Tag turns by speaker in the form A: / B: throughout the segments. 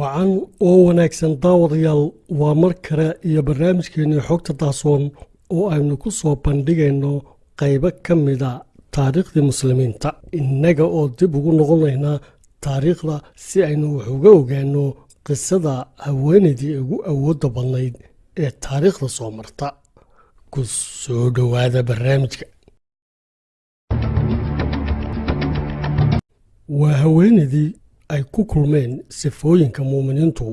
A: wacan oo wanaagsan daawadayaal waa mar kale iyo barnaamijkeennii xogta daasoon oo aynu ku soo bandhigayno qaybo ka mida taariikhdii muslimiinta. Innaga oo dib ugu noqonaynaa taariikhda si aynu wax uga ogaanno qisada haweenaydii ugu awoodda badnayd ee taariikhda soo marta. Ku soo dhowaada barnaamijka. Waa haweenaydii ay ku kulmeen sifooyinka muuminiintu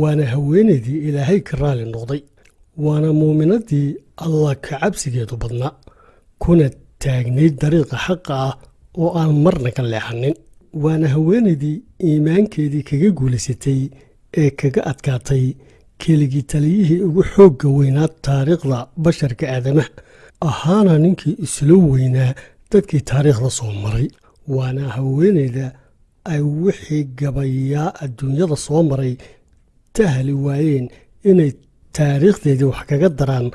A: waana haweenaydii ilaahay ka raali noqday waana muuminaddii allah ka cabsigeedu badnaa kuna taagnayd dariiqa xaqa ah oo aan marna ka leexanin. Waana haweenaydii iimaankeedii kaga guulaysatay ee kaga adkaatay keligii taliyihii ugu xoogga weynaa taariikhda basharka aadamaha ahaana ninkii islo weynaa dadkii taariikhda soo maray. Waana haweenayda ay wixii gabayaa adduunyada soo maray tahli waayeen inay taariikhdeedii wax kaga daraan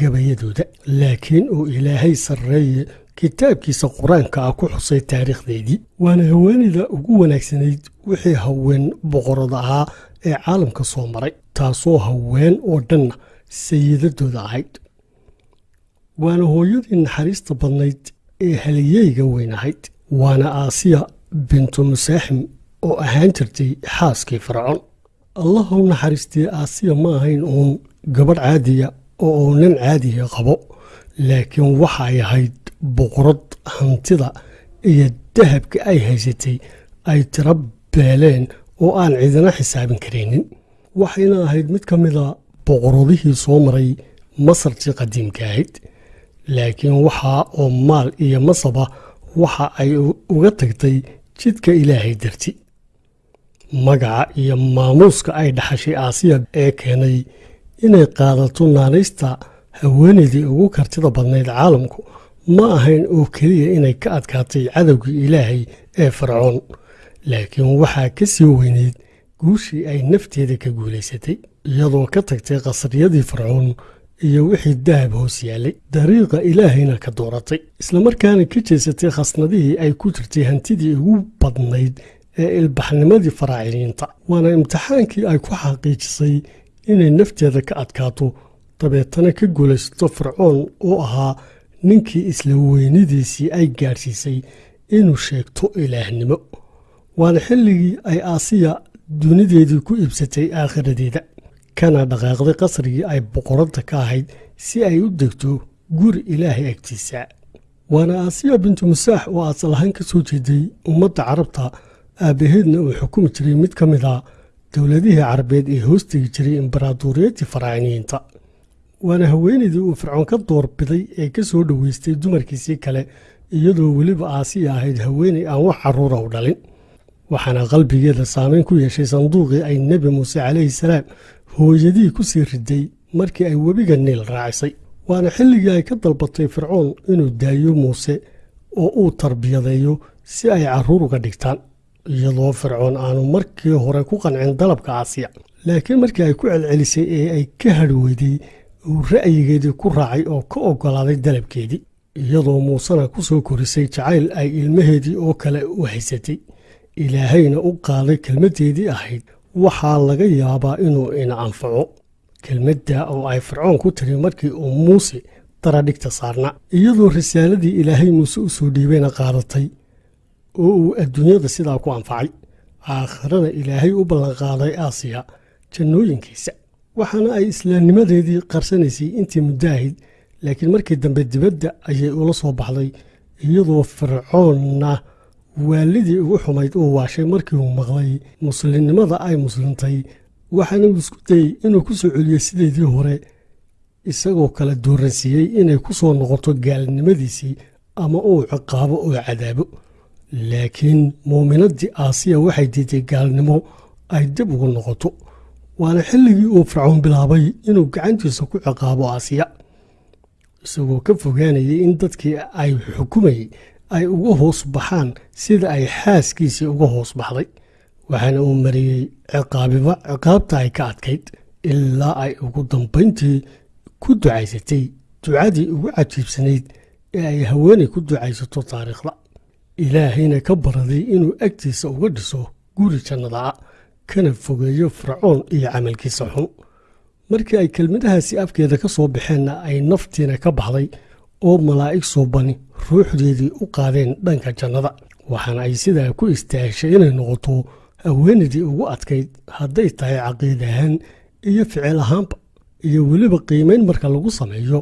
A: gabayadooda. Laakiin uu ilaahay sarreeye kitaabkiisa qur'aanka ah ku xusay taariikhdeedii. Waana haweenayda ugu wanaagsanayd wixii haween boqorada ahaa ee caalamka soo maray. Taasoo haween oo dhanna sayidadooda ahayd. Waana hooyadii naxariista badnayd ee haliyeyga weyn ahayd. Waana aasiya bintu musaaxim oo ahaan jirtay xaaskii fircoon. Allah u naxariistay aasiya ma ahayn uun gabadh caadiya oo uu nin caadiya qabo laakiin waxa ay ahayd boqorad hantida iyo dahabka ay haysatay ay tiro beeleen oo aan cidina xisaabin karaynin. Waxayna ahayd mid ka mida boqoradihii soo maray masartii qadiimka ahayd laakiin waxa oo maal iyo masaba waxa ay uga tagtay jidka ilaahay darti magaca iyo maamuuska ay dhaxashay aasiya ee keenay inay qaadato naanaysta haweenaydii ugu kartida badnayd caalamku ma ahayn oo keliya inay ka adkaatay cadowgii ilaahay ee fircoon. Laakiin waxaa ka sii weyneyd guushii ay nafteeda ka guulaysatay iyadoo ka tagtay qasriyadii fircoon iyo wixii dahab hoos yaallay dariiqa ilaahayna ka dooratay. Islamarkaana ka jeesatay khasnadihii ay ku jirtay hantidii ugu badnayd ee ilbaxnimadii faraaciliinta waana imtixaankii ay ku xaqiijisay inay nafteeda ka adkaato dabeetana ka guulaysato fircoon oo ahaa ninkii isla weynidiisii ay gaadhsiisay inuu sheegto ilaahnimo. Waana xilligii ay aasiya dunideedii ku iibsatay aakhiradeeda kana dhaqaaqday qasrigii ay boqoradda ka ahayd si ay u degto guri ilaahay agtiisa. Waana aasiya bintu musaax oo asal ahaan ka soo jeeday ummadda carabta aabbaheedna uu xukumi jiray mid ka mid a dowladihii carabeed ee hoostegi jiray imbaraadoriyadii faraaciniyiinta waana haweenaydii uu fircoon ka doorbiday ee ka soo dhoweystay dumarkiisii kale iyadoo weliba aasiya ahayd haweenay aan wax carruura u dhalin. Waxaana qalbigeeda saameyn ku yeeshay sanduuqii ay nebi muuse calayhi salaam hooyadii ku sii riday markii ay webiga niil raacisay waana xilligii ay ka dalbatay fircoon inuu daayo muuse oo uu tarbiyadeeyo si ay carruur uga dhigtaan iyadoo fircoon aanu markii hore ku qancin dalabka aasiya. Laakiin markii ay ku celcelisay ee ay ka hadhi weyday uu ra'yigeedii ku raacay oo ka oggolaaday dalabkeedii iyadoo muusena ku soo korisay jacayl ay ilmaheedii oo kale u haysatay ilaahayna u qaaday kelmaddeedii ahayd waxaa laga yaabaa inuu ina anfaco kelmadda oo ay fircoon ku tiri markii uu muuse daradhigta saarna. Iyadoo risaaladii ilaahay muuse u soo dhiibayna qaadatay oo uu adduunyada sidaa ku anfacay aakhirana ilaahay u ballanqaaday aasiya jannooyinkiisa. Waxaana ay islaamnimadeedii qarsanaysay intii muddo laakiin markii dambe dibadda ayay ula soo baxday iyadoo fircoonna waalidii ugu xumayd uu waashay markii uu maqlay muslimnimada ay muslimtay waxaana uu isku dayey inuu ku soo celiyo sideedii hore isagoo kala dooransiiyey inay ku soo noqoto gaalnimadiisii ama uu ciqaabo oo cadaabo. Laakiin muuminaddii aasiya waxay diiday gaalnimo ay dib ugu noqoto. Waana xilligii uu fircoon bilaabay inuu gacantiisa ku ciqaabo aasiya isagoo ka fogaanayay in dadkii ay xukumayey ay uga hoos baxaan sida ay xaaskiisii uga hoos baxday waxaana uu mariyey ciqaabiba ciqaabta ay ka adkayd ilaa ay ugu dambayntii ku ducaysatay ducadii ugu cajiibsanayd ee ay haweenay ku ducaysato taariikhda. Ilaahayna ka baraday inuu agtiisa uga dhiso guri jannada ah kana fogeeyo fircoon iyo camalkiisa xun. Markii ay kelmadahaasi afkeeda ka soo baxeenna ay naftiina ka baxday oo malaa'ig suubani ruuxdeedii u qaadeen dhanka jannada. Waxaana ay sidaa ku istaagshay inay noqoto haweenaydii ugu adkayd hadday tahay caqiid ahaan iyo ficil ahaanba iyo weliba qiimayn marka lagu sameeyo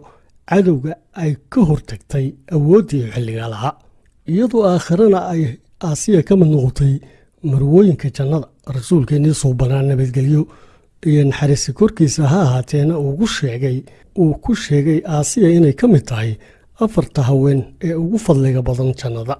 A: cadowga ay ka hortagtay awooddii xilligaa lahaa. Iyadoo aakhirana ay aasiya ka mid noqotay marwooyinka jannada rasuulkeennii suubanaa nabadgelyo iyo naxariisi korkiisa ha ahaateena uugu sheegay uu ku sheegay aasiya inay ka mid tahay afarta haween ee ugu fadliga badan jannada